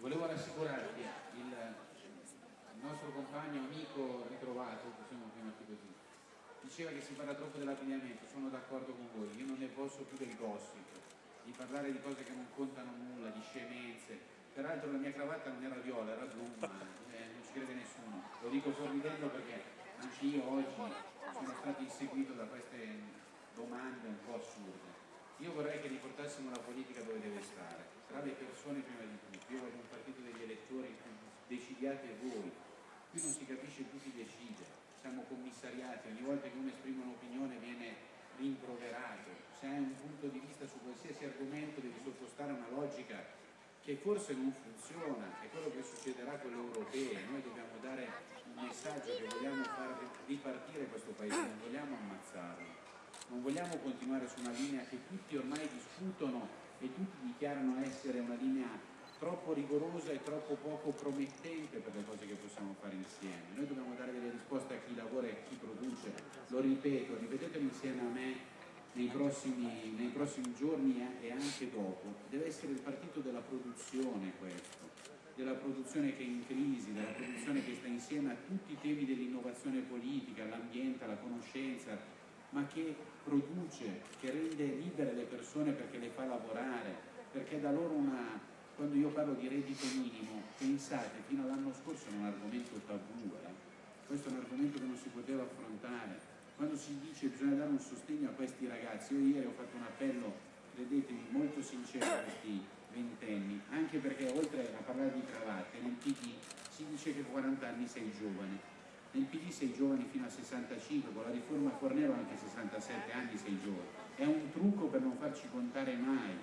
volevo rassicurarti, il, il nostro compagno, amico ritrovato, possiamo chiamarti così, diceva che si parla troppo dell'abbigliamento, sono d'accordo con voi, io non ne posso più del gossip, di parlare di cose che non contano nulla, di scemenze, peraltro la mia cravatta non era viola, era blu, ma eh, non ci crede nessuno, lo dico sorridendo perché anche io oggi sono stato inseguito da queste domande un po' assurde. Io vorrei che riportassimo la politica dove deve stare, tra le persone prima di tutto. Io voglio un partito degli elettori in cui decidiate voi. Qui non si capisce più chi decide, siamo commissariati, ogni volta che uno esprime un'opinione viene rimproverato. Se hai un punto di vista su qualsiasi argomento devi sottostare una logica che forse non funziona, è quello che succederà con le europee, noi dobbiamo dare un messaggio che vogliamo far ripartire questo paese, non vogliamo ammazzarlo non vogliamo continuare su una linea che tutti ormai discutono e tutti dichiarano essere una linea troppo rigorosa e troppo poco promettente per le cose che possiamo fare insieme. Noi dobbiamo dare delle risposte a chi lavora e a chi produce, lo ripeto, ripetetelo insieme a me nei prossimi, nei prossimi giorni e anche dopo. Deve essere il partito della produzione questo, della produzione che è in crisi, della produzione che sta insieme a tutti i temi dell'innovazione politica, l'ambiente, la conoscenza, ma che produce, che rende libere le persone perché le fa lavorare, perché da loro una, quando io parlo di reddito minimo, pensate, fino all'anno scorso era un argomento tabù, eh? questo è un argomento che non si poteva affrontare, quando si dice che bisogna dare un sostegno a questi ragazzi, io ieri ho fatto un appello, credetemi, molto sincero a questi ventenni, anche perché oltre a parlare di cravatte, nel PD si dice che a 40 anni sei giovane, nel PD sei giovani fino a 65, con la riforma Fornero anche a 67 anni sei giovane. È un trucco per non farci contare mai.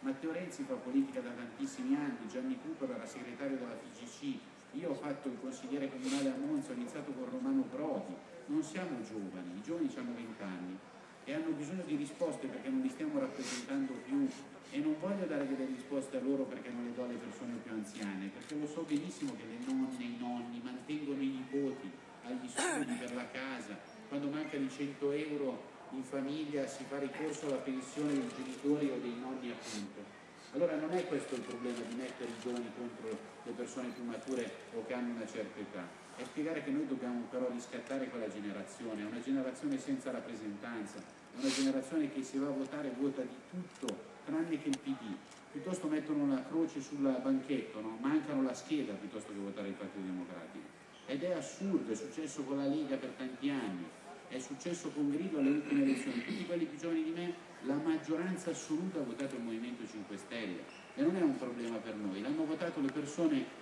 Matteo Renzi fa politica da tantissimi anni, Gianni Cupero era segretario della FIGC, io ho fatto il consigliere comunale a Monza, ho iniziato con Romano Prodi, non siamo giovani, i giovani hanno 20 anni e hanno bisogno di risposte perché non li stiamo rappresentando più e non voglio dare delle risposte a loro perché non le do alle persone più anziane, perché lo so benissimo che le nonne, i nonni mantengono i nipoti, agli studi per la casa, quando manca di 100 euro in famiglia si fa ricorso alla pensione dei genitori o dei nonni appunto. Allora non è questo il problema di mettere i giovani contro le persone più mature o che hanno una certa età, è spiegare che noi dobbiamo però riscattare quella generazione, è una generazione senza rappresentanza, è una generazione che se va a votare vota di tutto tranne che il PD, piuttosto mettono una croce sul banchetto, no? mancano la scheda piuttosto che votare il Partito Democratico. Ed è assurdo, è successo con la Lega per tanti anni, è successo con Grido alle ultime elezioni, tutti quelli più giovani di me, la maggioranza assoluta ha votato il Movimento 5 Stelle. E non è un problema per noi, l'hanno votato le persone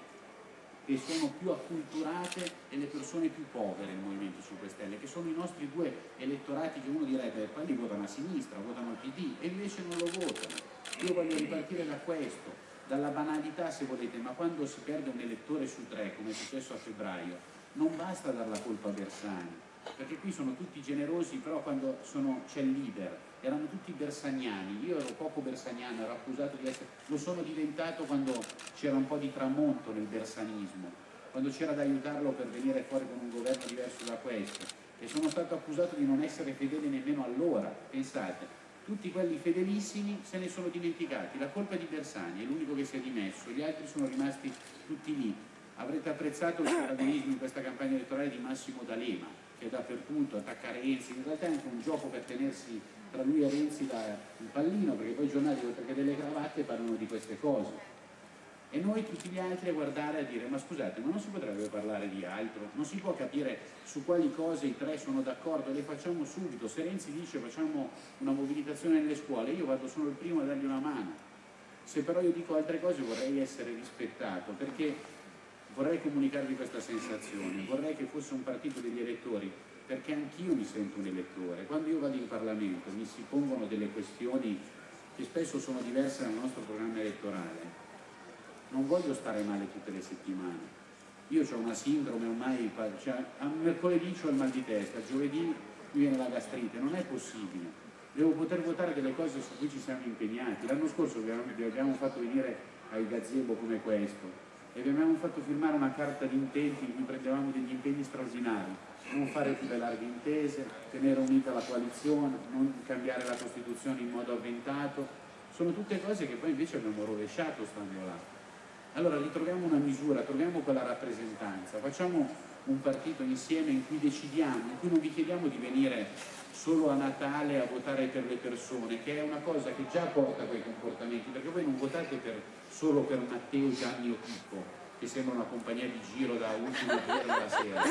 che sono più acculturate e le persone più povere il Movimento 5 Stelle, che sono i nostri due elettorati che uno direbbe quelli votano a sinistra, votano al PD e invece non lo votano. Io voglio ripartire da questo, dalla banalità se volete, ma quando si perde un elettore su tre, come è successo a febbraio, non basta dar la colpa a Bersani, perché qui sono tutti generosi, però quando c'è il leader, erano tutti bersaniani, io ero poco bersaniano, ero accusato di essere, lo sono diventato quando c'era un po' di tramonto nel bersanismo, quando c'era da aiutarlo per venire fuori con un governo diverso da questo, e sono stato accusato di non essere fedele nemmeno allora, pensate, tutti quelli fedelissimi se ne sono dimenticati, la colpa è di Bersani, è l'unico che si è dimesso, gli altri sono rimasti tutti lì. Avrete apprezzato il protagonismo in questa campagna elettorale di Massimo D'Alema, che dappertutto attacca Renzi, in realtà è anche un gioco per tenersi tra lui e Renzi la, il pallino, perché poi i giornali oltre che delle cravatte parlano di queste cose. E noi tutti gli altri a guardare e a dire ma scusate ma non si potrebbe parlare di altro? Non si può capire su quali cose i tre sono d'accordo? Le facciamo subito. Se Renzi dice facciamo una mobilitazione nelle scuole io vado solo il primo a dargli una mano. Se però io dico altre cose vorrei essere rispettato perché vorrei comunicarvi questa sensazione vorrei che fosse un partito degli elettori perché anch'io mi sento un elettore quando io vado in Parlamento mi si pongono delle questioni che spesso sono diverse dal nostro programma elettorale non voglio stare male tutte le settimane. Io ho una sindrome ormai, cioè, a mercoledì ho il mal di testa, giovedì mi viene la gastrite, non è possibile. Devo poter votare delle cose su cui ci siamo impegnati. L'anno scorso vi abbiamo fatto venire ai gazebo come questo e vi abbiamo fatto firmare una carta di intenti in cui prendevamo degli impegni straordinari, non fare più le larghe intese, tenere unita la coalizione, non cambiare la Costituzione in modo avventato, sono tutte cose che poi invece abbiamo rovesciato stando là. Allora ritroviamo una misura, troviamo quella rappresentanza, facciamo un partito insieme in cui decidiamo, in cui non vi chiediamo di venire solo a Natale a votare per le persone, che è una cosa che già porta a quei comportamenti, perché voi non votate per, solo per Matteo, Gianni o Pippo, che sembra una compagnia di giro da ultima ora della sera.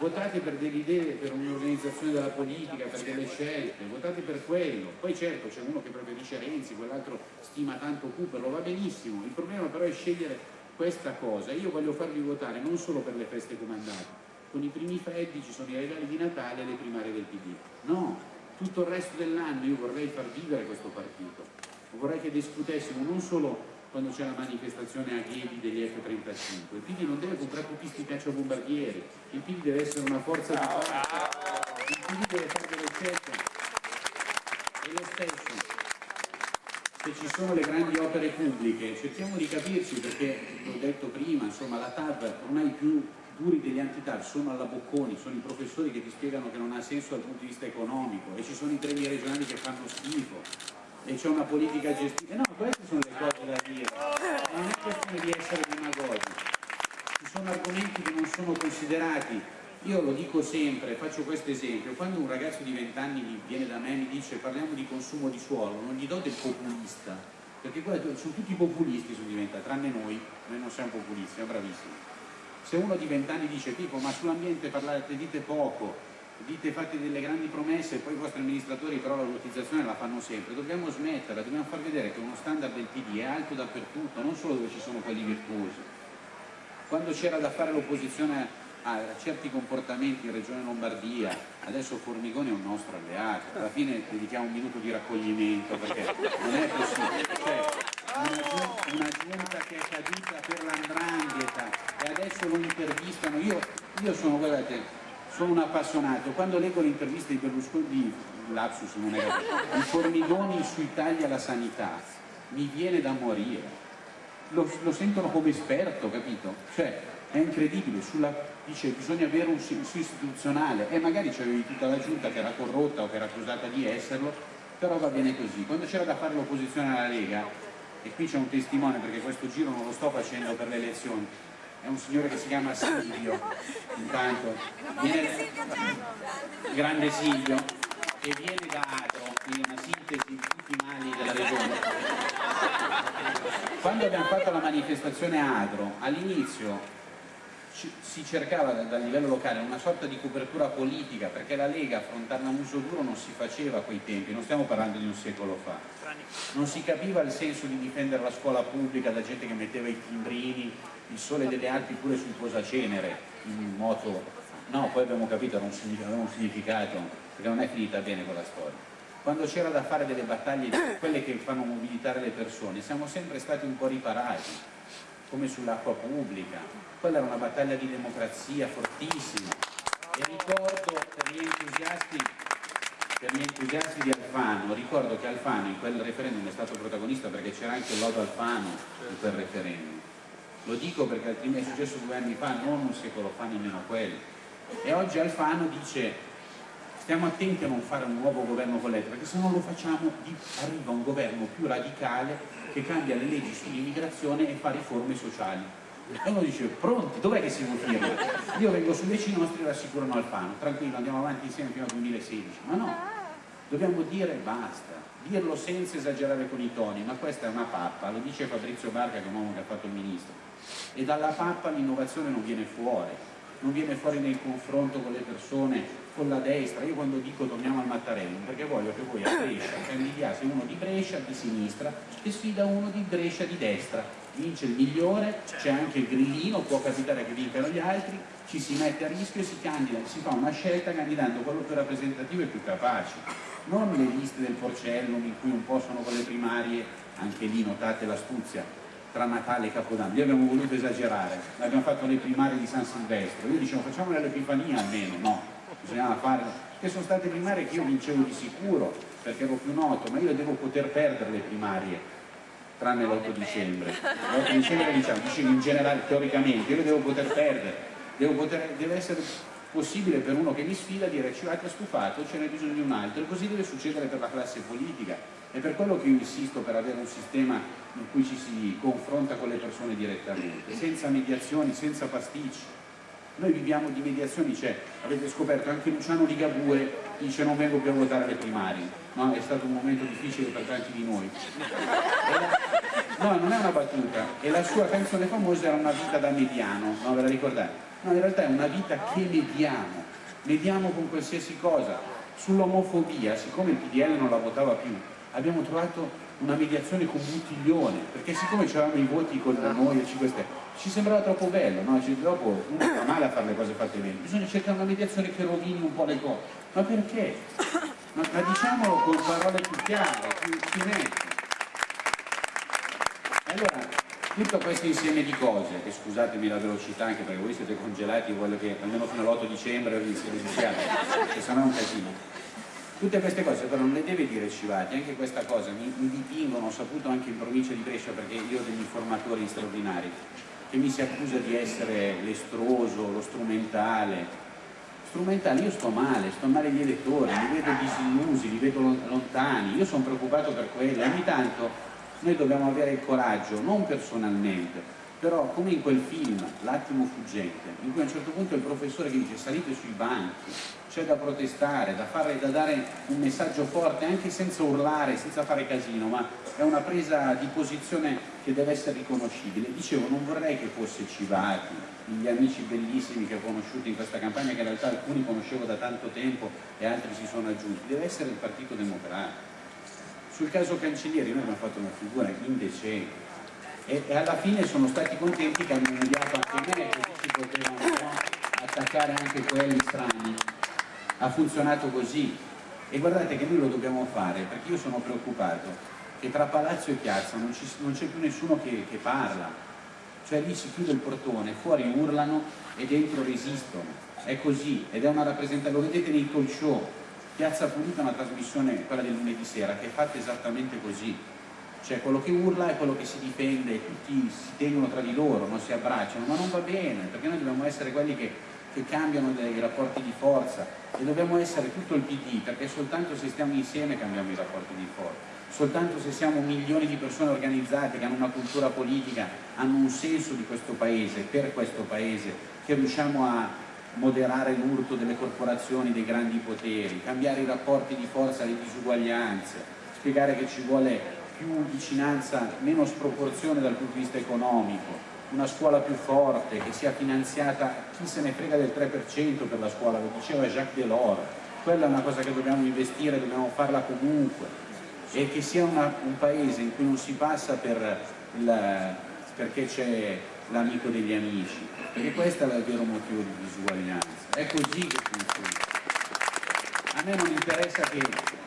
Votate per delle idee, per un'organizzazione della politica, per delle scelte, votate per quello. Poi certo c'è uno che preferisce Renzi, quell'altro stima tanto Cooper, va benissimo. Il problema però è scegliere questa cosa. Io voglio farvi votare non solo per le feste comandate, con i primi freddi ci sono i regali di Natale e le primarie del PD. No, tutto il resto dell'anno io vorrei far vivere questo partito. Vorrei che discutessimo non solo quando c'è la manifestazione a Ghedi degli F-35. Il PD non deve comprare tutti questi cacciabombardieri, il PD deve essere una forza di forza, il PD deve fare delle scelte. E lo stesso, se ci sono le grandi opere pubbliche, cerchiamo di capirci perché, l'ho detto prima, insomma la TAV ormai più duri degli anti-TAV sono alla Bocconi, sono i professori che ti spiegano che non ha senso dal punto di vista economico e ci sono i treni regionali che fanno schifo e c'è una politica gestita. No, queste sono le cose da dire, non è questione di essere demagogi. Ci sono argomenti che non sono considerati. Io lo dico sempre, faccio questo esempio, quando un ragazzo di 20 anni viene da me e mi dice parliamo di consumo di suolo, non gli do del populista, perché qua sono tutti populisti sono diventati, tranne noi, noi non siamo populisti, siamo bravissimi. Se uno di 20 anni dice tipo ma sull'ambiente parlate, dite poco, dite fate delle grandi promesse e poi i vostri amministratori però la lottizzazione la fanno sempre, dobbiamo smetterla, dobbiamo far vedere che uno standard del PD è alto dappertutto, non solo dove ci sono quelli virtuosi. Quando c'era da fare l'opposizione a certi comportamenti in Regione Lombardia, adesso Formigoni è un nostro alleato, alla fine dedichiamo un minuto di raccoglimento perché non è possibile. Cioè, una, giunta che è caduta per l'andrangheta e adesso lo intervistano, io, io sono, guardate, sono un appassionato, quando leggo l'intervista di Berlusconi, di Lapsus non è i formigoni sui tagli alla sanità, mi viene da morire, lo, lo sentono come esperto, capito? Cioè, è incredibile, sulla, dice bisogna avere un senso istituzionale e magari c'avevi tutta la giunta che era corrotta o che era accusata di esserlo, però va bene così. Quando c'era da fare l'opposizione alla Lega, e qui c'è un testimone perché questo giro non lo sto facendo per le elezioni, è un signore che si chiama Silvio, intanto, viene, grande Silvio, che viene da Adro, quindi una sintesi di tutti i mali della regione. Quando abbiamo fatto la manifestazione Adro, all'inizio si cercava dal livello locale una sorta di copertura politica perché la Lega affrontare un uso duro non si faceva a quei tempi, non stiamo parlando di un secolo fa. Non si capiva il senso di difendere la scuola pubblica da gente che metteva i timbrini, il sole delle Alpi pure sul posacenere, in moto. No, poi abbiamo capito aveva un significato, perché non è finita bene quella storia. Quando c'era da fare delle battaglie, quelle che fanno mobilitare le persone, siamo sempre stati un po' riparati, come sull'acqua pubblica, quella era una battaglia di democrazia fortissima e ricordo per gli entusiasti per gli entusiasti di Alfano, ricordo che Alfano in quel referendum è stato protagonista perché c'era anche lodo Alfano in quel referendum. Lo dico perché altrimenti è successo due anni fa, non un secolo fa, nemmeno quello. E oggi Alfano dice stiamo attenti a non fare un nuovo governo con l'ETA, perché se non lo facciamo arriva un governo più radicale che cambia le leggi sull'immigrazione e fa riforme sociali. E uno dice, pronti, dov'è che si firma? Io vengo su i nostri e rassicurano Alfano, tranquillo, andiamo avanti insieme fino al 2016. Ma no, dobbiamo dire basta, dirlo senza esagerare con i toni, ma questa è una pappa, lo dice Fabrizio Barca che è un uomo che ha fatto il ministro. E dalla pappa l'innovazione non viene fuori, non viene fuori nel confronto con le persone, con la destra. Io quando dico torniamo al Mattarello, perché voglio che voi a Brescia candidiate uno di Brescia di sinistra che sfida uno di Brescia di destra. Vince il migliore, c'è anche il grillino, può capitare che vincano gli altri, ci si mette a rischio e si candida, si fa una scelta candidando quello più rappresentativo e più capace. Non le liste del Porcellum in cui un po' sono con le primarie, anche lì notate l'astuzia, tra Natale e Capodanno. Noi abbiamo voluto esagerare, abbiamo fatto le primarie di San Silvestro, io dicevo facciamo l'Epifania almeno, no, bisognava fare, che sono state primarie che io vincevo di sicuro, perché ero più noto, ma io devo poter perdere le primarie, tranne l'8 dicembre. L'8 dicembre diciamo, dicevo in generale, teoricamente, io le devo poter perdere, devo poter, deve essere possibile per uno che mi sfida dire ci avete stufato, ce n'è bisogno di un altro e così deve succedere per la classe politica è per quello che io insisto per avere un sistema in cui ci si confronta con le persone direttamente senza mediazioni, senza pasticci noi viviamo di mediazioni, cioè avete scoperto anche Luciano Ligabue dice non vengo più a votare le primarie no? è stato un momento difficile per tanti di noi no, non è una battuta e la sua canzone famosa era una vita da mediano no, ve la ricordate? No, in realtà è una vita che mediamo mediamo con qualsiasi cosa sull'omofobia, siccome il PDL non la votava più abbiamo trovato una mediazione con Buttiglione perché siccome c'erano i voti con noi e 5 Stelle ci sembrava troppo bello no? cioè, dopo uno fa male a fare le cose fatte bene bisogna cercare una mediazione che rovini un po' le cose ma perché? ma, ma diciamolo con parole più chiare più nette allora tutto questo insieme di cose, che scusatemi la velocità anche perché voi siete congelati, voglio che almeno fino all'8 dicembre vi iniziati, che sennò è un casino. Tutte queste cose però non le deve dire Civati, anche questa cosa mi, mi dipingono, ho saputo anche in provincia di Brescia perché io ho degli informatori straordinari, che mi si accusa di essere l'estroso, lo strumentale. Strumentale, io sto male, sto male gli elettori, li vedo disillusi, li vedo lontani, io sono preoccupato per quelli, ogni tanto noi dobbiamo avere il coraggio, non personalmente, però come in quel film, L'attimo fuggente, in cui a un certo punto il professore che dice salite sui banchi, c'è da protestare, da, fare, da dare un messaggio forte, anche senza urlare, senza fare casino, ma è una presa di posizione che deve essere riconoscibile. Dicevo, non vorrei che fosse Civati, gli amici bellissimi che ho conosciuto in questa campagna, che in realtà alcuni conoscevo da tanto tempo e altri si sono aggiunti, deve essere il Partito Democratico sul caso Cancellieri noi abbiamo fatto una figura indecente. E, e alla fine sono stati contenti che hanno inviato anche me, così si potevano no, attaccare anche quelli strani. Ha funzionato così. E guardate che noi lo dobbiamo fare perché io sono preoccupato che tra Palazzo e Piazza non, c'è più nessuno che, che parla, cioè lì si chiude il portone, fuori urlano e dentro resistono, è così ed è una rappresentazione, lo vedete nei talk show, Piazza Pulita è una trasmissione, quella del lunedì sera, che è fatta esattamente così. Cioè quello che urla è quello che si difende, tutti si tengono tra di loro, non si abbracciano, ma non va bene, perché noi dobbiamo essere quelli che, che cambiano i rapporti di forza e dobbiamo essere tutto il PD, perché soltanto se stiamo insieme cambiamo i rapporti di forza soltanto se siamo milioni di persone organizzate che hanno una cultura politica, hanno un senso di questo paese, per questo paese, che riusciamo a moderare l'urto delle corporazioni, dei grandi poteri, cambiare i rapporti di forza, le disuguaglianze, spiegare che ci vuole più vicinanza, meno sproporzione dal punto di vista economico, una scuola più forte, che sia finanziata, chi se ne frega del 3% per la scuola, lo diceva Jacques Delors, quella è una cosa che dobbiamo investire, dobbiamo farla comunque, e che sia una, un paese in cui non si passa per il, perché c'è l'amico degli amici, perché questo è il vero motivo di disuguaglianza, è così che funziona. A me non interessa che,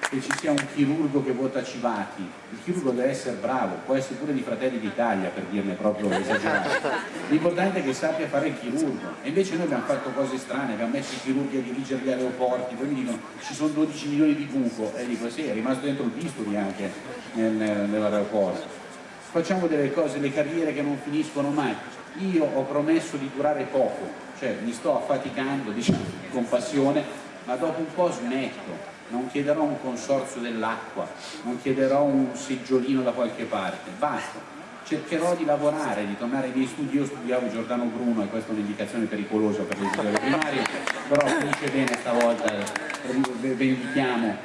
che, ci sia un chirurgo che vota Civati, il chirurgo deve essere bravo, può essere pure di Fratelli d'Italia per dirne proprio esagerato, l'importante è che sappia fare il chirurgo, e invece noi abbiamo fatto cose strane, abbiamo messo i chirurghi a dirigere gli aeroporti, poi mi dicono ci sono 12 milioni di buco, e dico sì, è rimasto dentro il bisturi anche nel, nell'aeroporto. Facciamo delle cose, le carriere che non finiscono mai. Io ho promesso di durare poco, cioè mi sto affaticando diciamo, con passione, ma dopo un po' smetto, non chiederò un consorzio dell'acqua, non chiederò un seggiolino da qualche parte, basta. Cercherò di lavorare, di tornare ai miei studi, io studiavo Giordano Bruno e questa è un'indicazione pericolosa per le scuole primarie, però finisce bene stavolta, vendichiamo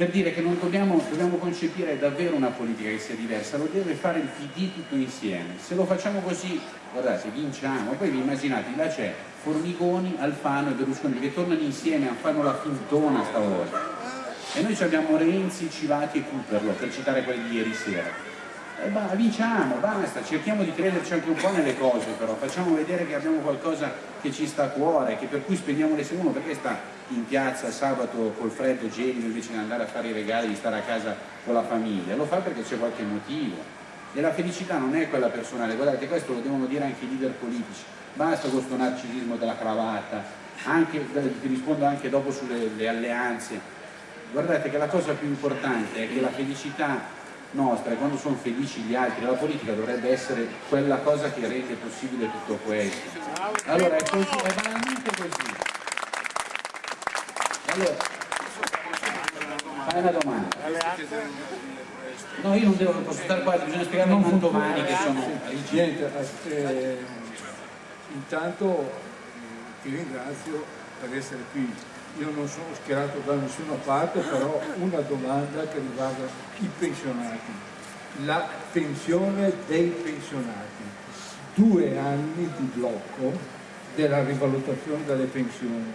per dire che non dobbiamo, dobbiamo, concepire davvero una politica che sia diversa, lo deve fare il PD tutto insieme. Se lo facciamo così, guardate, vinciamo. Poi vi immaginate, là c'è Formigoni, Alfano e Berlusconi che tornano insieme a fare la fintona stavolta. E noi abbiamo Renzi, Civati e Cooperlo, per citare quelli di ieri sera. E bah, vinciamo, basta, cerchiamo di crederci anche un po' nelle cose però, facciamo vedere che abbiamo qualcosa che ci sta a cuore, che per cui spendiamo le uno perché sta in piazza sabato col freddo gelido invece di andare a fare i regali, di stare a casa con la famiglia, lo fa perché c'è qualche motivo. E la felicità non è quella personale, guardate questo lo devono dire anche i leader politici, basta con questo narcisismo della cravatta, anche, ti rispondo anche dopo sulle alleanze, guardate che la cosa più importante è che la felicità nostra e quando sono felici gli altri, la politica dovrebbe essere quella cosa che rende possibile tutto questo. Allora è, così, è banalmente così. Allora, fai una domanda. No, io non devo, posso stare qua, bisogna spiegare non domani che sono... Niente, eh, intanto ti ringrazio per essere qui. Io non sono schierato da nessuna parte, però una domanda che riguarda i pensionati. La pensione dei pensionati. Due anni di blocco della rivalutazione delle pensioni.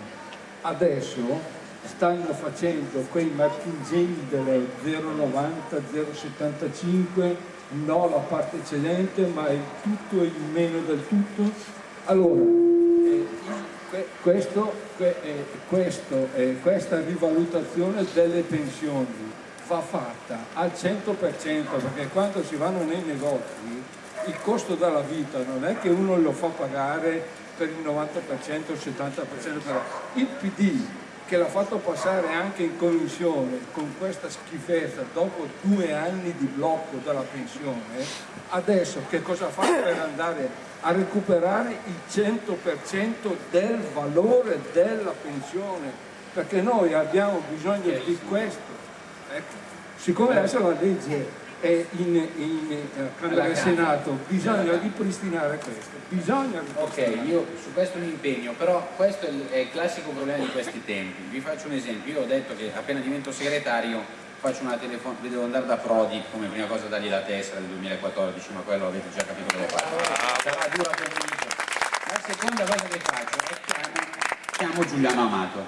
Adesso stanno facendo quei marchingegni delle 0,90, 0,75, no la parte eccellente, ma il tutto e il meno del tutto. Allora, questo, eh, questo, eh, questa rivalutazione delle pensioni va fatta al 100% perché quando si vanno nei negozi il costo della vita non è che uno lo fa pagare per il 90% o il 70%, il PD che l'ha fatto passare anche in commissione con questa schifezza dopo due anni di blocco della pensione, adesso che cosa fa per andare a recuperare il 100% del valore della pensione? Perché noi abbiamo bisogno di questo. Ecco. Siccome adesso la legge e in, in Camera e Senato bisogna ripristinare questo bisogna ok io su questo mi impegno però questo è il, classico problema di questi tempi vi faccio un esempio io ho detto che appena divento segretario faccio una telefonata devo andare da Prodi come prima cosa dargli la tessera del 2014 ma quello avete già capito che lo faccio sarà dura convinto la seconda cosa che faccio è chiamo, chiamo Giuliano Amato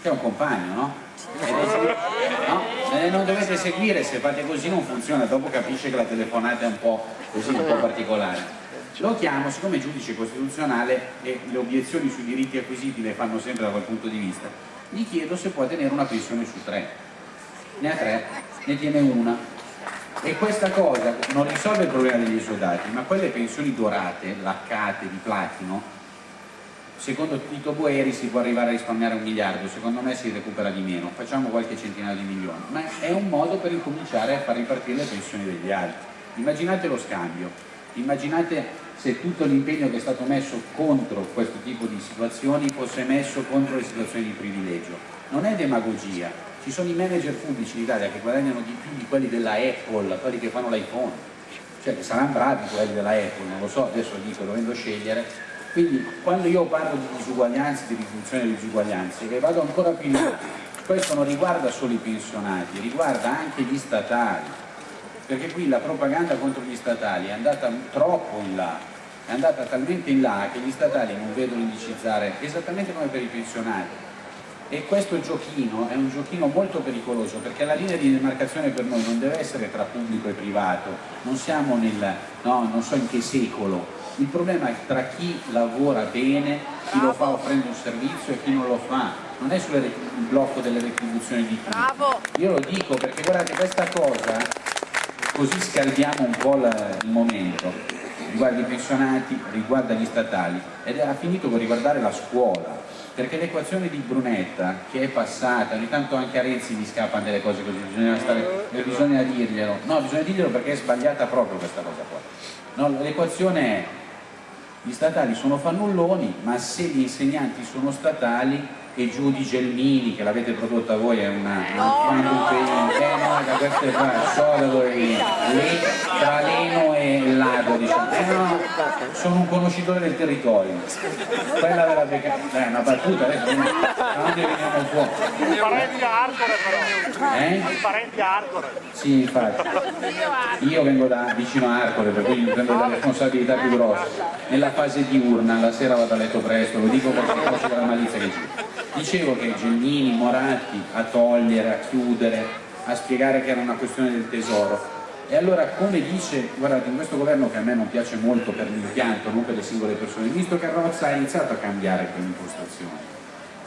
che è un compagno no? no? Eh, non dovete seguire, se fate così non funziona, dopo capisce che la telefonata è un po' così, un po' particolare. Lo chiamo, siccome è giudice costituzionale e le obiezioni sui diritti acquisiti le fanno sempre da quel punto di vista, gli chiedo se può tenere una pensione su tre. Ne ha tre, ne tiene una. E questa cosa non risolve il problema degli esodati, ma quelle pensioni dorate, laccate, di platino, secondo Tito Boeri si può arrivare a risparmiare un miliardo, secondo me si recupera di meno, facciamo qualche centinaio di milioni, ma è un modo per incominciare a far ripartire le pensioni degli altri. Immaginate lo scambio, immaginate se tutto l'impegno che è stato messo contro questo tipo di situazioni fosse messo contro le situazioni di privilegio. Non è demagogia, ci sono i manager pubblici in Italia che guadagnano di più di quelli della Apple, quelli che fanno l'iPhone, cioè che saranno bravi quelli della Apple, non lo so, adesso lo dico, dovendo scegliere, quindi quando io parlo di disuguaglianze, di riduzione delle disuguaglianze, che vado ancora più in là, questo non riguarda solo i pensionati, riguarda anche gli statali, perché qui la propaganda contro gli statali è andata troppo in là, è andata talmente in là che gli statali non vedono indicizzare esattamente come per i pensionati. E questo giochino è un giochino molto pericoloso perché la linea di demarcazione per noi non deve essere tra pubblico e privato, non siamo nel, no, non so in che secolo, il problema è tra chi lavora bene, chi lo fa offrendo un servizio e chi non lo fa. Non è il blocco delle retribuzioni di. Bravo. Io lo dico perché guardate questa cosa, così scaldiamo un po' il momento, riguarda i pensionati, riguarda gli statali ed ha finito con riguardare la scuola perché l'equazione di Brunetta che è passata, ogni tanto anche a Renzi gli scappano delle cose così, bisogna, stare, bisogna dirglielo, no bisogna dirglielo perché è sbagliata proprio questa cosa qua. No, l'equazione è gli statali sono fannulloni, ma se gli insegnanti sono statali e giù di Gelmini, che l'avete prodotta voi, è una, no, una no. eh no, da queste qua, so da dove viene, tra Leno e Lago, diciamo. Eh no, sono un conoscitore del territorio. Quella della beccata, è una battuta, adesso non veniamo fuori. I parenti a Arcore però. Eh? I parenti a Arcore. Sì, infatti. Io vengo da vicino a Arcore, per cui prendo la responsabilità più grossa. Nella fase diurna, la sera vado a letto presto, lo dico perché conosco la malizia che c'è. Dicevo che Gennini, Moratti a togliere, a chiudere, a spiegare che era una questione del tesoro. E allora come dice, guardate, in questo governo che a me non piace molto per l'impianto, non per le singole persone, il ministro Carrozza ha iniziato a cambiare quell'impostazione.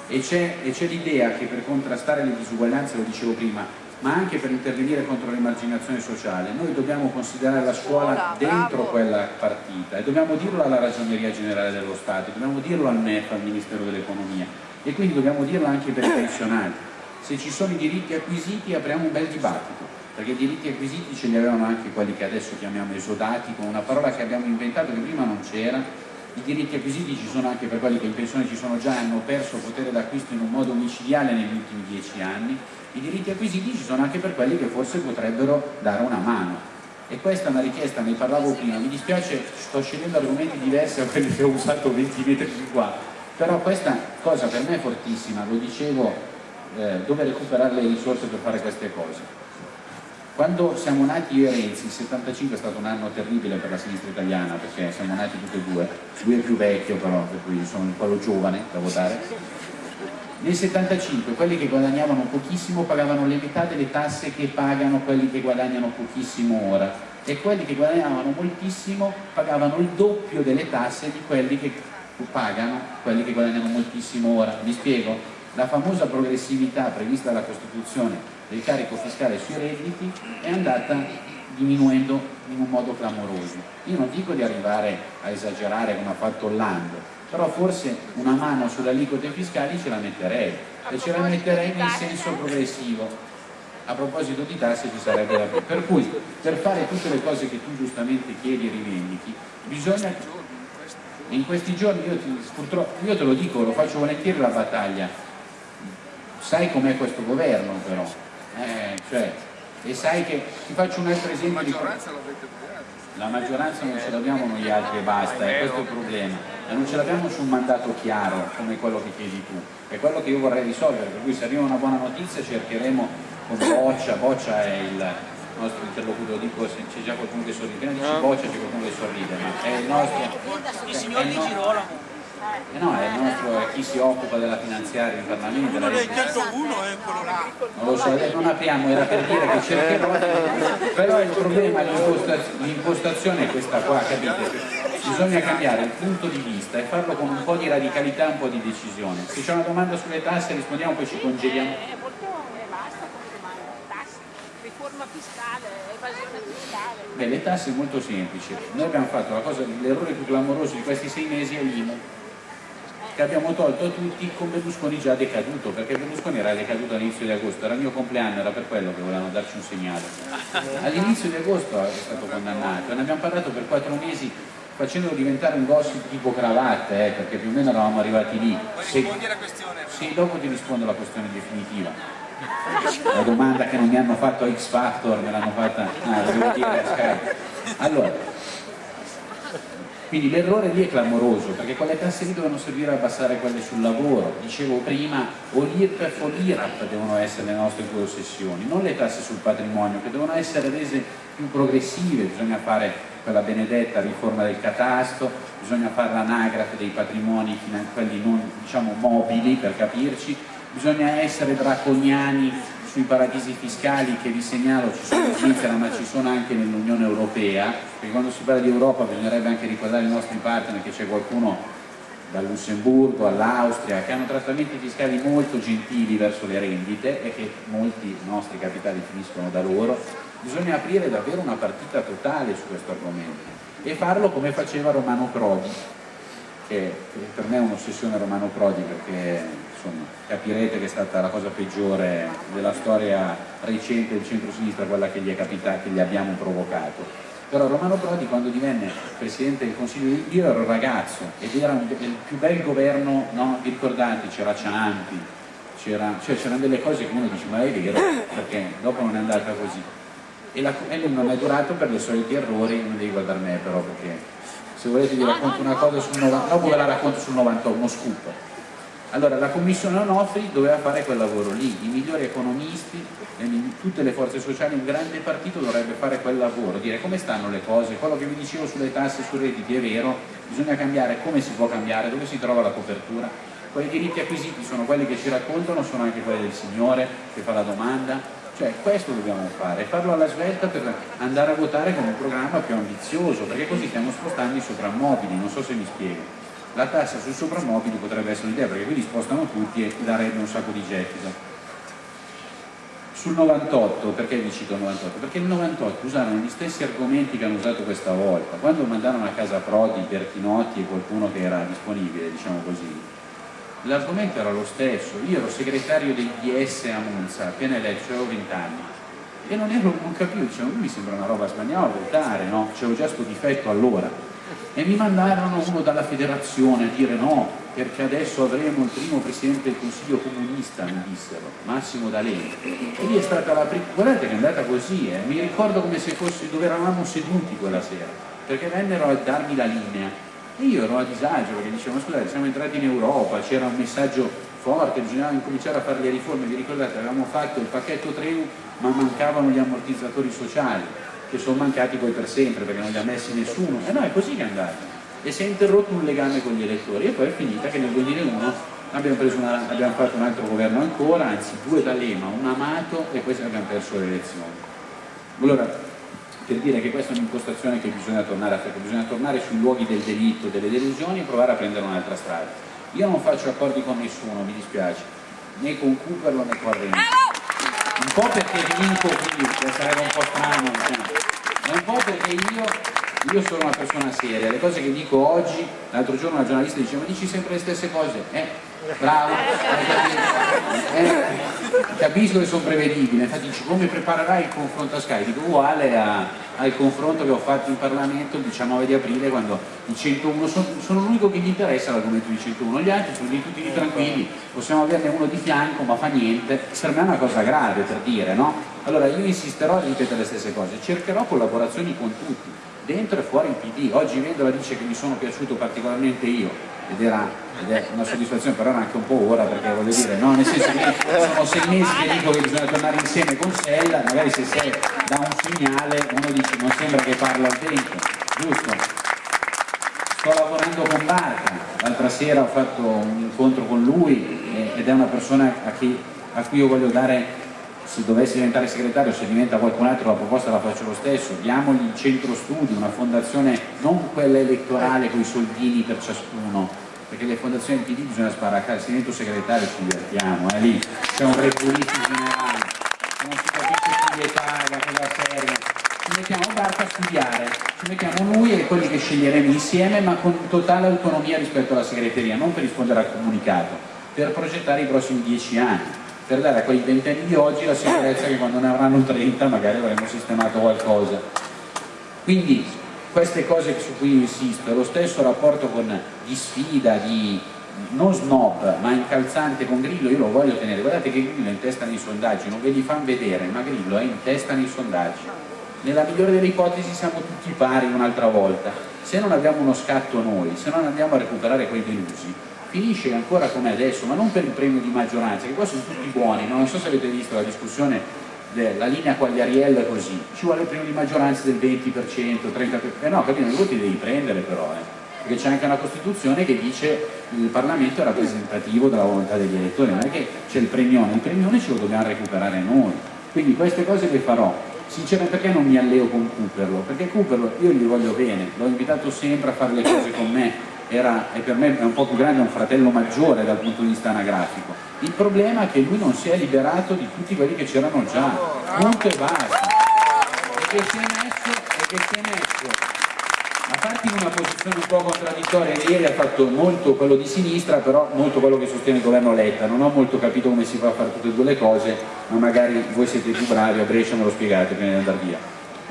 E c'è l'idea che per contrastare le disuguaglianze, lo dicevo prima, ma anche per intervenire contro l'emarginazione sociale, noi dobbiamo considerare la scuola dentro quella partita e dobbiamo dirlo alla Ragioneria Generale dello Stato, dobbiamo dirlo al MEF, al Ministero dell'Economia e quindi dobbiamo dirlo anche per i pensionati. Se ci sono i diritti acquisiti apriamo un bel dibattito, perché i diritti acquisiti ce li avevano anche quelli che adesso chiamiamo esodati, con una parola che abbiamo inventato che prima non c'era, I diritti acquisiti ci sono anche per quelli che in pensione ci sono già e hanno perso potere d'acquisto in un modo micidiale negli ultimi dieci anni. I diritti acquisiti ci sono anche per quelli che forse potrebbero dare una mano. E questa è una richiesta, ne parlavo prima, mi dispiace, sto scegliendo argomenti diversi da quelli che ho usato 20 metri di qua, però questa cosa per me è fortissima, lo dicevo, eh, dove recuperare le risorse per fare queste cose. Quando siamo nati io e Renzi, il 75 è stato un anno terribile per la sinistra italiana perché siamo nati tutti e due, lui è più vecchio però, per cui sono quello giovane da votare. Nel 75 quelli che guadagnavano pochissimo pagavano le metà delle tasse che pagano quelli che guadagnano pochissimo ora e quelli che guadagnavano moltissimo pagavano il doppio delle tasse di quelli che pagano quelli che guadagnano moltissimo ora. Vi spiego? La famosa progressività prevista dalla Costituzione del carico fiscale sui redditi è andata diminuendo in un modo clamoroso. Io non dico di arrivare a esagerare come ha fatto Hollande, però forse una mano sulle aliquote fiscali ce la metterei e ce la metterei nel senso progressivo. A proposito di tasse ci sarebbe da più. Per cui per fare tutte le cose che tu giustamente chiedi e rivendichi, bisogna in questi giorni io, ti, purtroppo, io te lo dico, lo faccio volentieri la battaglia, sai com'è questo governo però, eh, cioè, e sai che ti faccio un altro esempio la maggioranza di... la maggioranza non ce l'abbiamo noi altri e basta, è questo il problema. E non ce l'abbiamo su un mandato chiaro come quello che chiedi tu. È quello che io vorrei risolvere per cui se arriva una buona notizia cercheremo con Boccia, Boccia è il nostro interlocutore, dico se c'è già qualcuno che sorride, prima dici Boccia c'è qualcuno che sorride, ma è il nostro... Il signor Di Girolamo. Eh no, è il nostro, è chi si occupa della finanziaria in Parlamento. Uno dei 101 è quello là. Non lo so, adesso non apriamo, era per dire che cercherò, però il problema, l'impostazione è questa qua, capite? Bisogna cambiare il punto di vista e farlo con un po' di radicalità un po' di decisione. Se c'è una domanda sulle tasse rispondiamo, poi ci congeliamo. È molto basta come domanda, tasse, riforma fiscale, evasione fiscale. Beh, le tasse è molto semplici. Noi abbiamo fatto la cosa, l'errore più clamoroso di questi sei mesi è l'IMU che abbiamo tolto a tutti con Berlusconi già decaduto, perché Berlusconi era decaduto all'inizio di agosto, era il mio compleanno, era per quello che volevano darci un segnale. All'inizio di agosto è stato condannato, ne abbiamo parlato per quattro mesi facendolo diventare un gossip tipo cravatte, eh, perché più o meno eravamo arrivati lì. Se... Sì, dopo ti rispondo alla questione definitiva. La domanda che non mi hanno fatto a X Factor me l'hanno fatta, ah, devo dire a Skype. Allora, quindi l'errore lì è clamoroso, perché quelle tasse lì devono servire a abbassare quelle sul lavoro. Dicevo prima, o l'IRPEF o l'IRAP devono essere le nostre due ossessioni, non le tasse sul patrimonio, che devono essere rese più progressive, bisogna fare quella benedetta riforma del catasto, bisogna fare l'anagrafe dei patrimoni, quelli non diciamo mobili per capirci, bisogna essere draconiani sui paradisi fiscali che vi segnalo ci sono in Svizzera ma ci sono anche nell'Unione Europea, perché quando si parla di Europa bisognerebbe anche ricordare i nostri partner che c'è qualcuno dal Lussemburgo all'Austria che hanno trattamenti fiscali molto gentili verso le rendite e che molti nostri capitali finiscono da loro, bisogna aprire davvero una partita totale su questo argomento e farlo come faceva Romano Prodi, che per me è un'ossessione Romano Prodi perché capirete che è stata la cosa peggiore della storia recente del centro-sinistra, quella che gli è capitata, che gli abbiamo provocato. Però Romano Prodi quando divenne Presidente del Consiglio, io ero ragazzo ed era un, il più bel governo, no? vi ricordate, c'era Ciampi, c'erano cioè, delle cose che uno dice ma è vero, perché dopo non è andata così. E, la, e non è durato per i soliti errori, non devi guardare me però perché se volete vi racconto una cosa sul 90, dopo ve la racconto sul 91, uno scoop allora la commissione Onofri doveva fare quel lavoro lì, i migliori economisti, tutte le forze sociali, un grande partito dovrebbe fare quel lavoro, dire come stanno le cose, quello che vi dicevo sulle tasse, sui redditi è vero, bisogna cambiare, come si può cambiare, dove si trova la copertura, quei diritti acquisiti sono quelli che ci raccontano, sono anche quelli del Signore che fa la domanda, cioè questo dobbiamo fare, farlo alla svelta per andare a votare con un programma più ambizioso, perché così stiamo spostando i soprammobili, non so se mi spiego la tassa sui soprammobili potrebbe essere un'idea perché quindi spostano tutti e darebbe un sacco di gettito. Sul 98, perché vi cito il 98? Perché nel 98 usarono gli stessi argomenti che hanno usato questa volta. Quando mandarono a casa Prodi, Bertinotti e qualcuno che era disponibile, diciamo così l'argomento era lo stesso. Io ero segretario del DS a Monza appena eletto, avevo 20 anni e non, ero, non capivo, dicevo, mi sembra una roba spagnola votare, no? c'avevo già questo difetto allora e mi mandarono uno dalla federazione a dire no, perché adesso avremo il primo presidente del consiglio comunista, mi dissero, Massimo D'Alema. E lì è stata la prima, guardate che è andata così, eh. mi ricordo come se fossi dove eravamo seduti quella sera, perché vennero a darmi la linea e io ero a disagio perché dicevo, scusate, siamo entrati in Europa, c'era un messaggio forte, bisognava incominciare a fare le riforme, vi ricordate, avevamo fatto il pacchetto Treu ma mancavano gli ammortizzatori sociali che sono mancati poi per sempre perché non li ha messi nessuno. E no è così che è andata e si è interrotto un legame con gli elettori. E poi è finita che nel 2001 abbiamo, una, abbiamo fatto un altro governo ancora anzi due D'Alema, un Amato e poi abbiamo perso le elezioni. Allora per dire che questa è un'impostazione che bisogna tornare a fare bisogna tornare sui luoghi del delitto, delle delusioni e provare a prendere un'altra strada. Io non faccio accordi con nessuno, mi dispiace né con Cooperlo né con Renzi. Un po' perché vinco qui, sarebbe un po' strano, ma un po' perché io, io, sono una persona seria, le cose che dico oggi, l'altro giorno una giornalista diceva ma dici sempre le stesse cose, eh, bravo, eh, capisco che sono prevedibili, infatti dici come preparerai il confronto a Sky, dico uguale a, al confronto che ho fatto in Parlamento il 19 di aprile quando i 101 sono, sono l'unico che gli interessa l'argomento di 101, gli altri sono di tutti tranquilli, possiamo averne uno di fianco ma fa niente, per me è una cosa grave per dire, no? Allora io insisterò a ripetere le stesse cose, cercherò collaborazioni con tutti, dentro e fuori il PD, oggi Vendola dice che mi sono piaciuto particolarmente io, ed, era, ed è una soddisfazione però era anche un po' ora perché voglio dire no nel senso che sono sei mesi che dico che bisogna tornare insieme con Sella magari se sei da un segnale uno dice non sembra che parla al vento. Giusto? Sto lavorando con Barca. L'altra sera ho fatto un incontro con lui ed è una persona a, chi, a cui io voglio dare se dovesse diventare segretario, se diventa qualcun altro la proposta la faccio lo stesso, diamogli il centro studi, una fondazione non quella elettorale con i soldini per ciascuno, perché le fondazioni PD bisogna sbaraccare, se divento segretario ci divertiamo, eh, lì. C'è un repulismo generale, non si capisce chi le paga, cosa serve, ci mettiamo barca a studiare, ci mettiamo noi e quelli che sceglieremo insieme ma con totale autonomia rispetto alla segreteria, non per rispondere al comunicato, per progettare i prossimi dieci anni per dare a quei ventenni di oggi la sicurezza che quando ne avranno 30 magari avremo sistemato qualcosa. Quindi queste cose su cui insisto, lo stesso rapporto con, di sfida, di non snob ma incalzante con Grillo io lo voglio tenere, guardate che Grillo è in testa nei sondaggi, non ve li fanno vedere, ma Grillo è in testa nei sondaggi. Nella migliore delle ipotesi siamo tutti pari un'altra volta, se non abbiamo uno scatto noi, se non andiamo a recuperare quei delusi, finisce ancora come adesso, ma non per il premio di maggioranza, che qua sono tutti buoni, non so se avete visto la discussione della linea Quagliariello è così, ci vuole il premio di maggioranza del 20%, 30%, eh no, capito, i voti devi prendere però, eh, perché c'è anche una Costituzione che dice il Parlamento è rappresentativo della volontà degli elettori, non è che c'è il premione, il premione ce lo dobbiamo recuperare noi, quindi queste cose le farò, sinceramente perché non mi alleo con Cooperlo? Perché Cooperlo io gli voglio bene, l'ho invitato sempre a fare le cose con me, era, e per me è un po' più grande, un fratello maggiore dal punto di vista anagrafico. Il problema è che lui non si è liberato di tutti quelli che c'erano già, punto e basta. E che si è messo, e che si è messo a farti in una posizione un po' contraddittoria, ieri ha fatto molto quello di sinistra, però molto quello che sostiene il governo Letta, non ho molto capito come si fa a fare tutte e due le cose, ma magari voi siete più bravi, a Brescia me lo spiegate prima di andare via,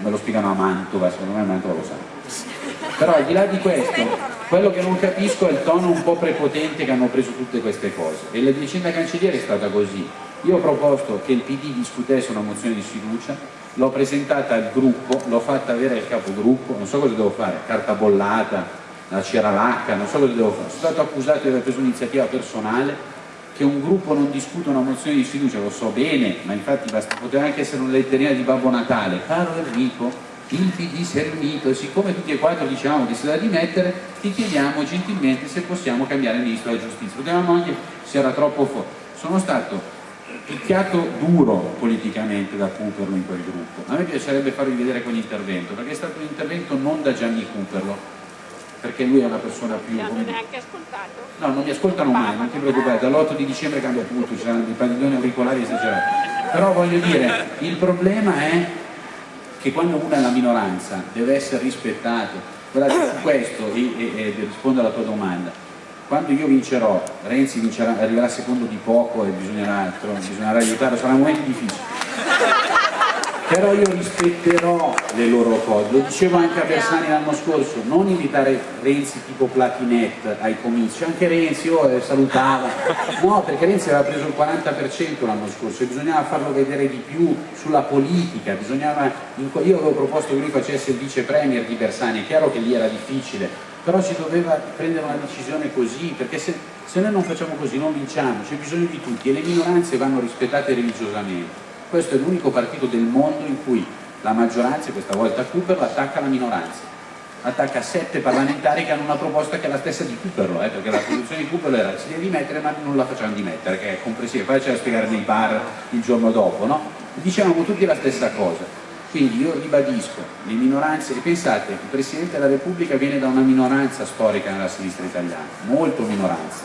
me lo spiegano a Mantova, secondo me a Mantova lo sanno. Però al di là di questo, quello che non capisco è il tono un po' prepotente che hanno preso tutte queste cose e la vicenda cancelliere è stata così. Io ho proposto che il PD discutesse una mozione di sfiducia, l'ho presentata al gruppo, l'ho fatta avere al capogruppo, non so cosa devo fare, carta bollata, la c'era l'H, non so cosa devo fare. Sono stato accusato di aver preso un'iniziativa personale, che un gruppo non discuta una mozione di sfiducia, lo so bene, ma infatti basta, poteva anche essere una letterina di Babbo Natale. Caro Enrico, si riunito e siccome tutti e quattro dicevamo che si da dimettere, ti chiediamo gentilmente se possiamo cambiare il ministro della giustizia. Potevamo anche se era troppo forte. Sono stato picchiato duro politicamente da Cooperlo in quel gruppo. A me piacerebbe farvi vedere quell'intervento, perché è stato un intervento non da Gianni Cooperlo, perché lui è una persona più... Non hanno neanche ascoltato? No, non mi ascoltano mai, non ti preoccupare, dall'8 di dicembre cambia tutto, ci saranno dei padiglioni auricolari esagerati. Però voglio dire, il problema è che quando uno è la minoranza deve essere rispettato. Guardate, su questo, e, e, e rispondo alla tua domanda, quando io vincerò, Renzi vincerà, arriverà secondo di poco e bisognerà, bisognerà aiutarlo, sarà un momento difficile. Però io rispetterò le loro cose, lo dicevo anche a Bersani l'anno scorso, non invitare Renzi tipo Platinette ai comizi, anche Renzi oh, eh, salutava, no perché Renzi aveva preso il 40% l'anno scorso e bisognava farlo vedere di più sulla politica, bisognava, io avevo proposto che lui facesse il vice premier di Bersani, è chiaro che lì era difficile, però si doveva prendere una decisione così, perché se, se noi non facciamo così non vinciamo, c'è bisogno di tutti e le minoranze vanno rispettate religiosamente questo è l'unico partito del mondo in cui la maggioranza, questa volta Cooper, attacca la minoranza. Attacca sette parlamentari che hanno una proposta che è la stessa di Cooper, eh, perché la posizione di Cooper era si deve dimettere ma non la facciamo dimettere, che è comprensiva, poi c'è da spiegare nei bar il giorno dopo, no? Dicevamo tutti la stessa cosa. Quindi io ribadisco, le minoranze, e pensate, il Presidente della Repubblica viene da una minoranza storica nella sinistra italiana, molto minoranza,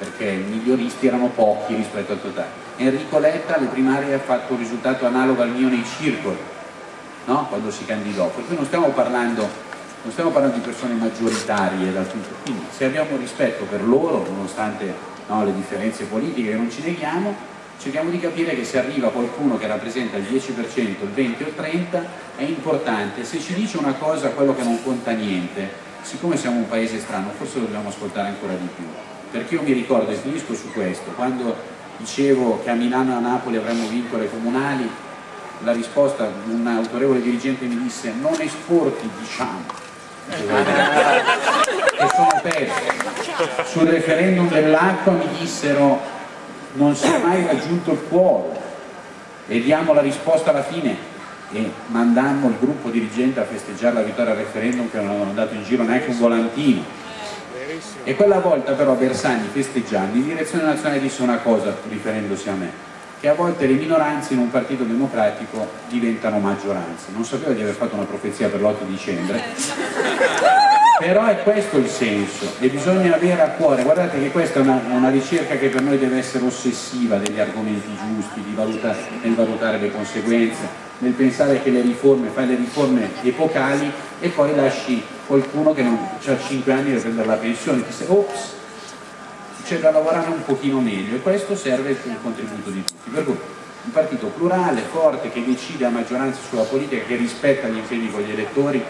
perché i miglioristi erano pochi rispetto al totale Enrico Letta alle primarie ha fatto un risultato analogo al mio nei circoli, no? quando si candidò, per cui non stiamo parlando, non stiamo parlando di persone maggioritarie dal punto quindi se abbiamo rispetto per loro, nonostante no, le differenze politiche che non ci neghiamo, cerchiamo di capire che se arriva qualcuno che rappresenta il 10%, il 20 o il 30 è importante, se ci dice una cosa quello che non conta niente, siccome siamo un paese strano forse dobbiamo ascoltare ancora di più, perché io mi ricordo e finisco su questo, quando dicevo che a Milano e a Napoli avremmo vinto le comunali, la risposta di un autorevole dirigente mi disse non esporti diciamo. Che sono persi sul referendum dell'acqua mi dissero non si è mai raggiunto il quorum e diamo la risposta alla fine. E mandammo il gruppo dirigente a festeggiare la vittoria al referendum che non avevano dato in giro neanche un volantino e quella volta però Bersani festeggiando in direzione nazionale disse una cosa riferendosi a me che a volte le minoranze in un partito democratico diventano maggioranze. Non sapevo di aver fatto una profezia per l'8 dicembre. Però è questo il senso e bisogna avere a cuore. Guardate che questa è una, una ricerca che per noi deve essere ossessiva degli argomenti giusti valuta, nel valutare le conseguenze nel pensare che le riforme, fai le riforme epocali e poi lasci qualcuno che non ha 5 anni per prendere la pensione, ti sei, ops, c'è da lavorare un pochino meglio e questo serve il contributo di tutti. Per cui un partito plurale, forte, che decide a maggioranza sulla politica, che rispetta gli impegni con gli elettori.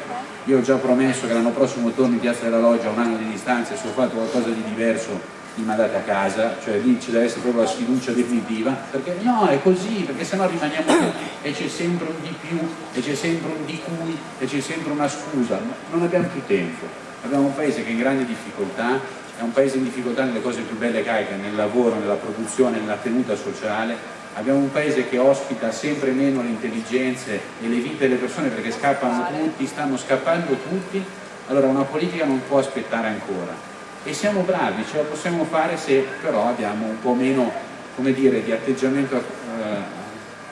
Io ho già promesso che l'anno prossimo torno in Piazza della Loggia a un anno di distanza e se ho fatto qualcosa di diverso mi mandate a casa, cioè lì ci deve essere proprio la sfiducia definitiva, perché no, è così, perché sennò rimaniamo tutti e c'è sempre un di più, e c'è sempre un di cui, e c'è sempre una scusa, non abbiamo più tempo, abbiamo un paese che è in grande difficoltà, è un paese in difficoltà nelle cose più belle che hai, nel lavoro, nella produzione, nella tenuta sociale, abbiamo un paese che ospita sempre meno le intelligenze e le vite delle persone perché scappano tutti, stanno scappando tutti, allora una politica non può aspettare ancora e siamo bravi, ce la possiamo fare se però abbiamo un po' meno come dire, di atteggiamento eh,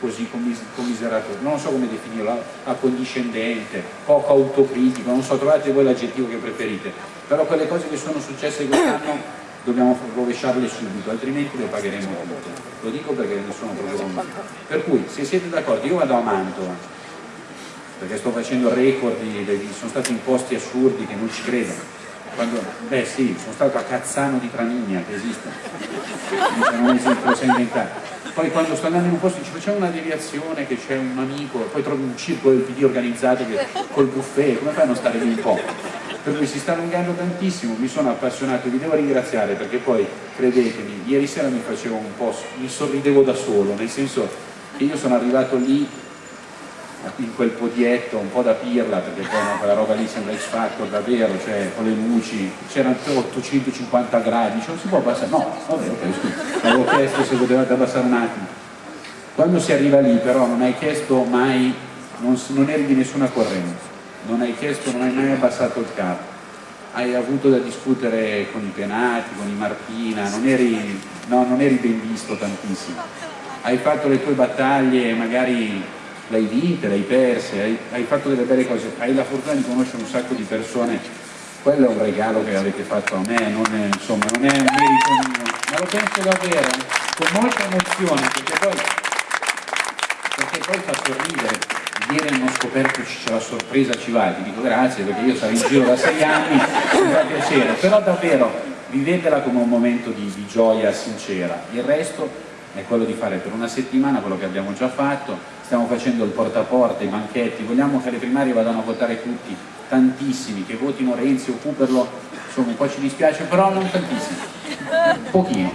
così commis commiserato, non so come definirlo, accondiscendente, poco autocritico, non so, trovate voi l'aggettivo che preferite, però quelle cose che sono successe quest'anno dobbiamo rovesciarle subito, altrimenti le pagheremo tutte. Lo dico perché ne sono proprio convinto. Per cui, se siete d'accordo, io vado a Mantova, perché sto facendo record, di, sono stati imposti assurdi che non ci credono quando, beh sì, sono stato a Cazzano di Tramigna, che esiste, non esiste, lo sai inventare. Poi quando sto andando in un posto ci facciamo una deviazione, che c'è un amico, poi trovi un circolo del PD organizzato che, col buffet, come fai a non stare lì un po'? Per cui si sta allungando tantissimo, mi sono appassionato, vi devo ringraziare perché poi, credetemi, ieri sera mi facevo un po', mi sorridevo da solo, nel senso che io sono arrivato lì in quel podietto un po' da pirla perché poi no, quella roba lì sembra X Factor davvero cioè con le luci c'erano 850 gradi cioè non si può abbassare no vabbè ok scusa avevo chiesto se potevate abbassare un attimo. Quando si arriva lì però non hai chiesto mai non, non eri di nessuna corrente non hai chiesto non hai mai abbassato il capo hai avuto da discutere con i penati con i Martina non eri, no, non eri ben visto tantissimo. Hai fatto le tue battaglie magari l'hai vinta, l'hai persa, hai, hai, fatto delle belle cose, hai la fortuna di conoscere un sacco di persone, quello è un regalo che avete fatto a me, non è, insomma, non è un merito mio, ma lo penso davvero, con molta emozione, perché poi, perché poi fa sorridere. Ieri hanno scoperto c'è la sorpresa ci va, ti dico grazie perché io sarò in giro da sei anni, mi fa piacere, però davvero vivetela come un momento di, di gioia sincera, il resto è quello di fare per una settimana quello che abbiamo già fatto, stiamo facendo il porta a porta, i banchetti, vogliamo che le primarie vadano a votare tutti, tantissimi, che votino Renzi o Cooperlo, insomma un po' ci dispiace, però non tantissimi, pochino.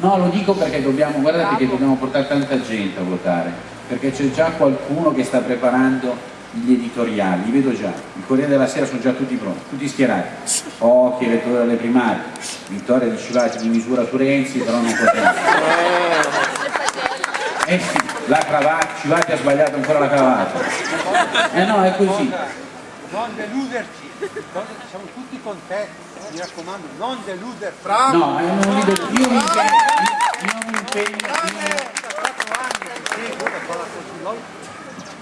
No, lo dico perché dobbiamo, guardate che dobbiamo portare tanta gente a votare, perché c'è già qualcuno che sta preparando gli editoriali, li vedo già, il Corriere della Sera sono già tutti pronti, tutti schierati, pochi elettori alle primarie, vittoria di Civati di misura su Renzi, però non poteva. Eh sì, la cravatta, Civati ha sbagliato ancora la cravatta. Eh no, è così. Non deluderci, siamo tutti con te, mi raccomando, non deluderci. No, eh, non mi io impegno, io mi impegno, io-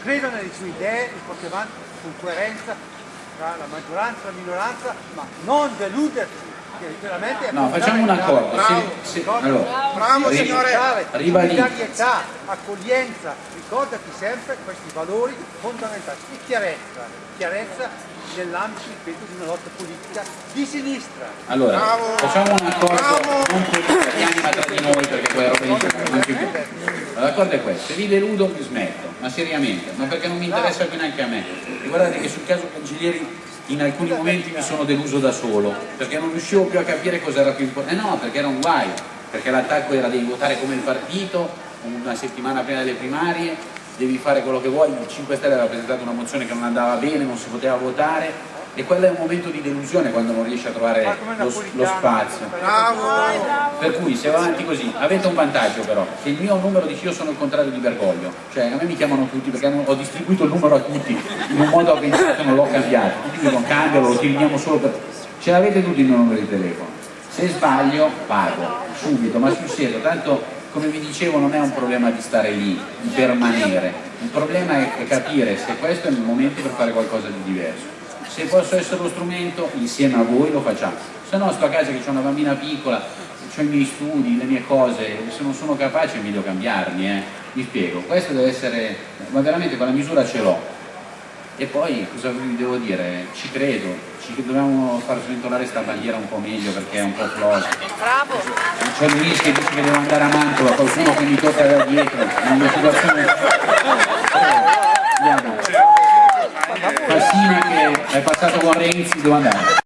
credo nelle sue idee e porti avanti con coerenza tra la maggioranza e la minoranza, ma non deluderci, No, facciamo un accordo. Bravo, se, ricorda- allora, Bravo ri- signore, solidarietà, accoglienza, ricordati sempre questi valori fondamentali e chiarezza, chiarezza nell'ambito, ripeto, di una lotta politica di sinistra. Allora, facciamo un accordo non gli italiani ma tra di noi perché quella roba non ci più. L'accordo è questo, se vi deludo mi smetto, ma seriamente, ma perché non mi interessa più neanche a me. E guardate che sul caso Cancellieri in alcuni momenti mi sono deluso da solo, perché non riuscivo più a capire cosa era più importante. Eh no, perché era un guai, perché l'attacco era devi votare come il partito, una settimana prima delle primarie, devi fare quello che vuoi, il 5 Stelle aveva presentato una mozione che non andava bene, non si poteva votare e quello è un momento di delusione quando non riesci a trovare come lo, lo spazio. Per cui se va avanti così, avete un vantaggio però, che il mio numero dice io sono il contrario di Bergoglio, cioè a me mi chiamano tutti perché ho distribuito il numero a tutti in un modo avventato non l'ho cambiato, tutti mi dicono cambialo, lo tiriamo solo per... Ce l'avete tutti il mio numero di telefono, se sbaglio pago, subito, ma sul serio, tanto come vi dicevo non è un problema di stare lì, di permanere, il problema è è capire se questo è il momento per fare qualcosa di diverso. Se posso essere lo strumento, insieme a voi lo facciamo. Se no sto a casa che ho una bambina piccola, ho i miei studi, le mie cose, se non sono capace è meglio cambiarmi, eh. Mi spiego, questo deve essere, ma veramente quella misura ce l'ho. E poi cosa vi devo dire? Ci credo, ci dobbiamo far sventolare sta bandiera un po' meglio perché è un po' flosa. Bravo! C'è Luis che dice che devo andare a Mantova, qualcuno che mi tocca da dietro, in una situazione... Andiamo. Fassina che è passato con Renzi, devo andare.